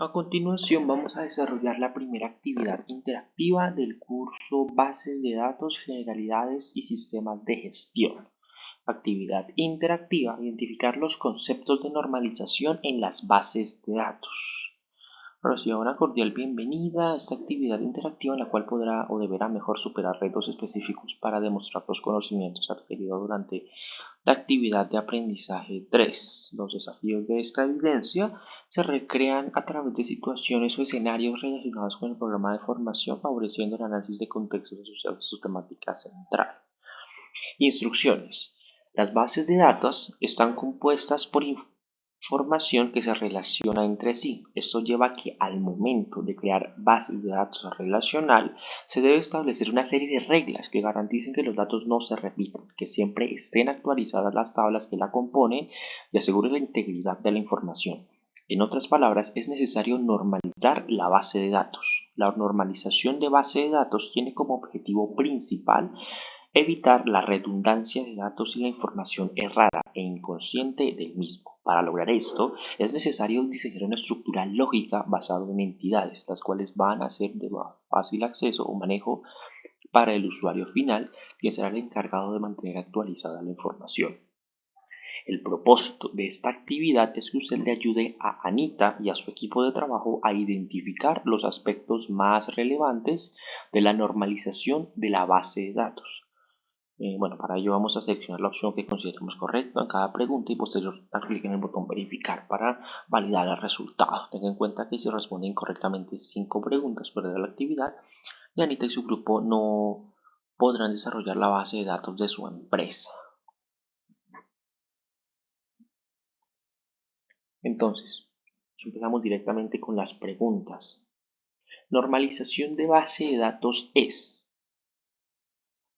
A continuación vamos a desarrollar la primera actividad interactiva del curso Bases de Datos, Generalidades y Sistemas de Gestión. Actividad interactiva, identificar los conceptos de normalización en las bases de datos. Reciba una cordial bienvenida a esta actividad interactiva en la cual podrá o deberá mejor superar retos específicos para demostrar los conocimientos adquiridos durante la actividad de aprendizaje 3. Los desafíos de esta evidencia se recrean a través de situaciones o escenarios relacionados con el programa de formación, favoreciendo el análisis de contextos asociados a su temática central. Instrucciones. Las bases de datos están compuestas por información que se relaciona entre sí. Esto lleva a que al momento de crear bases de datos relacional se debe establecer una serie de reglas que garanticen que los datos no se repitan, que siempre estén actualizadas las tablas que la componen y aseguren la integridad de la información. En otras palabras, es necesario normalizar la base de datos. La normalización de base de datos tiene como objetivo principal evitar la redundancia de datos y la información errada e inconsciente del mismo. Para lograr esto, es necesario diseñar una estructura lógica basada en entidades, las cuales van a ser de fácil acceso o manejo para el usuario final, quien será el encargado de mantener actualizada la información. El propósito de esta actividad es que usted le ayude a Anita y a su equipo de trabajo a identificar los aspectos más relevantes de la normalización de la base de datos. Eh, bueno, para ello vamos a seleccionar la opción que consideremos correcta en cada pregunta y posterior dar clic en el botón verificar para validar el resultado. Tenga en cuenta que si responde incorrectamente 5 preguntas perderá la actividad y Anita y su grupo no podrán desarrollar la base de datos de su empresa. Entonces, empezamos directamente con las preguntas. Normalización de base de datos es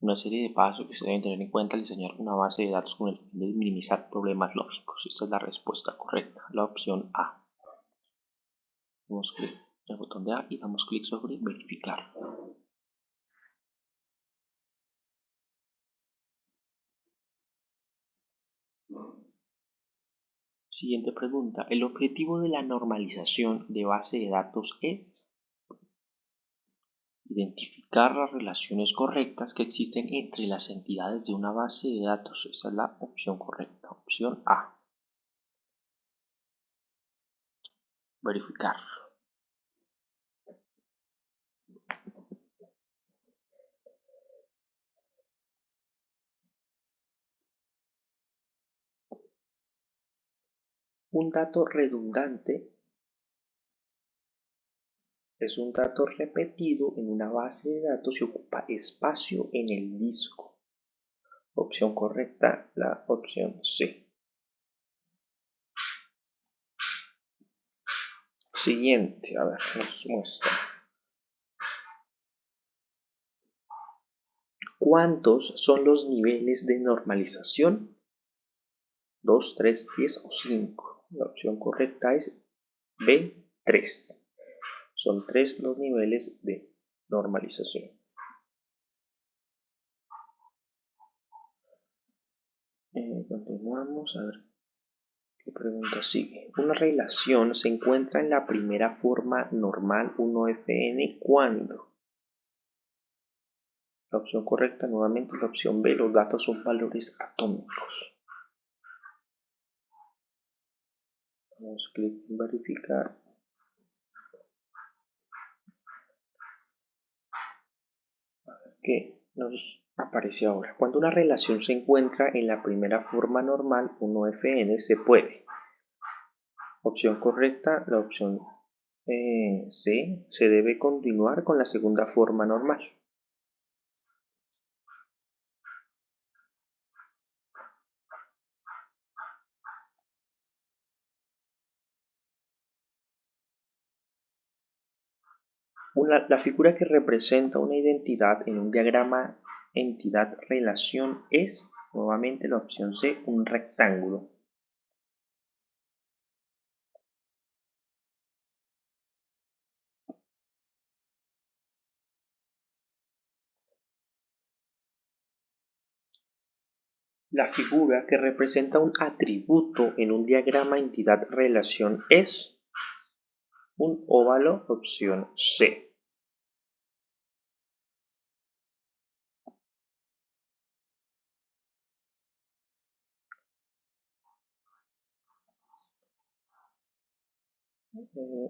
una serie de pasos que se deben tener en cuenta al diseñar una base de datos con el fin de minimizar problemas lógicos. Esta es la respuesta correcta, la opción A. Damos clic en el botón de A y damos clic sobre verificar. Siguiente pregunta. El objetivo de la normalización de base de datos es identificar las relaciones correctas que existen entre las entidades de una base de datos. Esa es la opción correcta. Opción A. Verificar. Un dato redundante es un dato repetido en una base de datos y ocupa espacio en el disco. Opción correcta, la opción C. Siguiente, a ver, nos muestra. ¿Cuántos son los niveles de normalización? 2, 3, 10 o 5. La opción correcta es B, 3. Son tres los niveles de normalización. Eh, continuamos a ver qué pregunta sigue. Una relación se encuentra en la primera forma normal 1fn cuando la opción correcta nuevamente la opción B, los datos son valores atómicos. Damos clic en verificar. Qué nos aparece ahora. Cuando una relación se encuentra en la primera forma normal, 1fn, se puede. Opción correcta, la opción eh, C, se debe continuar con la segunda forma normal. La figura que representa una identidad en un diagrama entidad-relación es, nuevamente la opción C, un rectángulo. La figura que representa un atributo en un diagrama entidad-relación es un óvalo, opción C.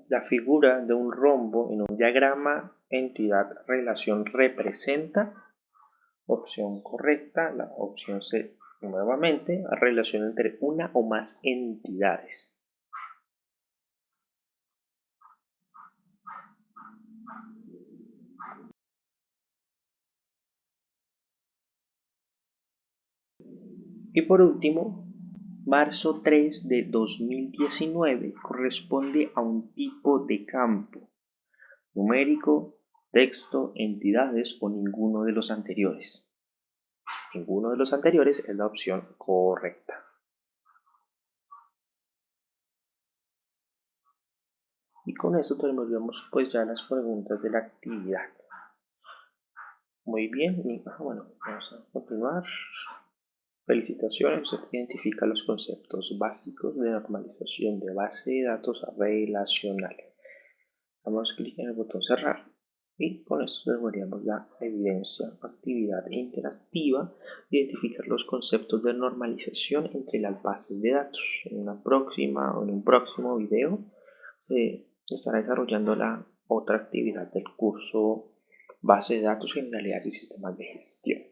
La figura de un rombo en un diagrama entidad-relación representa, opción correcta, la opción C nuevamente, relación entre una o más entidades. Y por último, marzo 3 de 2019 corresponde a un tipo de campo numérico, texto, entidades o ninguno de los anteriores. Ninguno de los anteriores es la opción correcta. Y con eso terminamos pues ya las preguntas de la actividad. Muy bien, ah, bueno, vamos a continuar. Felicitaciones, identifica los conceptos básicos de normalización de base de datos relacional. Damos clic en el botón cerrar y con esto devolveríamos la evidencia, actividad interactiva, identificar los conceptos de normalización entre las bases de datos. En una próxima o en un próximo video se estará desarrollando la otra actividad del curso base de datos, generalidades y sistemas de gestión.